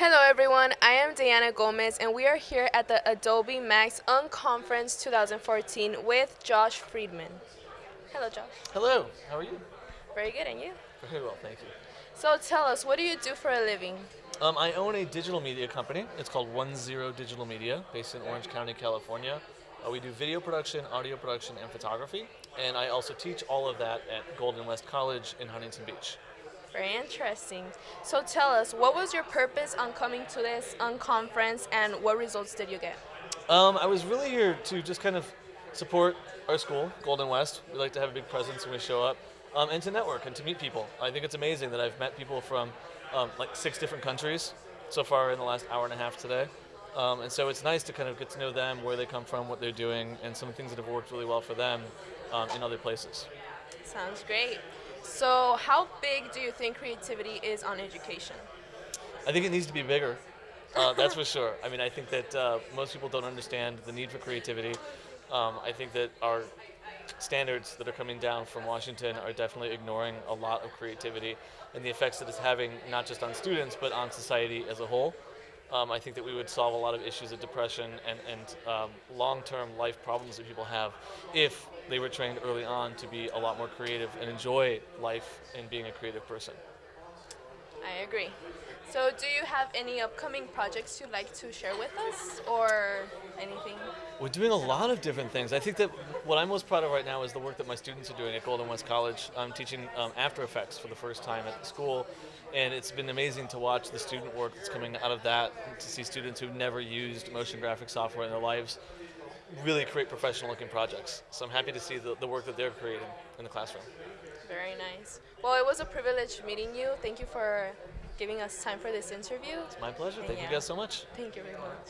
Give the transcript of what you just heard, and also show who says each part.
Speaker 1: Hello everyone, I am Diana Gomez and we are here at the Adobe Max Unconference 2014 with Josh Friedman. Hello Josh.
Speaker 2: Hello, how are you?
Speaker 1: Very good, and you?
Speaker 2: Very well, thank you.
Speaker 1: So tell us, what do you do for a living?
Speaker 2: Um, I own a digital media company. It's called One Zero Digital Media, based in Orange County, California. Uh, we do video production, audio production, and photography. And I also teach all of that at Golden West College in Huntington Beach.
Speaker 1: Very interesting. So tell us, what was your purpose on coming to this unconference and what results did you get?
Speaker 2: Um, I was really here to just kind of support our school, Golden West. We like to have a big presence when we show up. Um, and to network and to meet people. I think it's amazing that I've met people from um, like six different countries so far in the last hour and a half today. Um, and so it's nice to kind of get to know them, where they come from, what they're doing, and some things that have worked really well for them um, in other places.
Speaker 1: Sounds great. So how big do you think creativity is on education?
Speaker 2: I think it needs to be bigger. Uh, that's for sure. I mean, I think that uh, most people don't understand the need for creativity. Um, I think that our standards that are coming down from Washington are definitely ignoring a lot of creativity and the effects that it's having not just on students but on society as a whole. Um, I think that we would solve a lot of issues of depression and, and um, long-term life problems that people have if they were trained early on to be a lot more creative and enjoy life and being a creative person.
Speaker 1: I agree. So do you have any upcoming projects you'd like to share with us or?
Speaker 2: We're doing a lot of different things. I think that what I'm most proud of right now is the work that my students are doing at Golden West College. I'm teaching um, After Effects for the first time at the school and it's been amazing to watch the student work that's coming out of that, to see students who've never used motion graphic software in their lives really create professional looking projects. So I'm happy to see the, the work that they're creating in the classroom.
Speaker 1: Very nice. Well, it was a privilege meeting you. Thank you for giving us time for this interview.
Speaker 2: It's my pleasure.
Speaker 1: And
Speaker 2: Thank
Speaker 1: yeah.
Speaker 2: you guys so much.
Speaker 1: Thank you very much.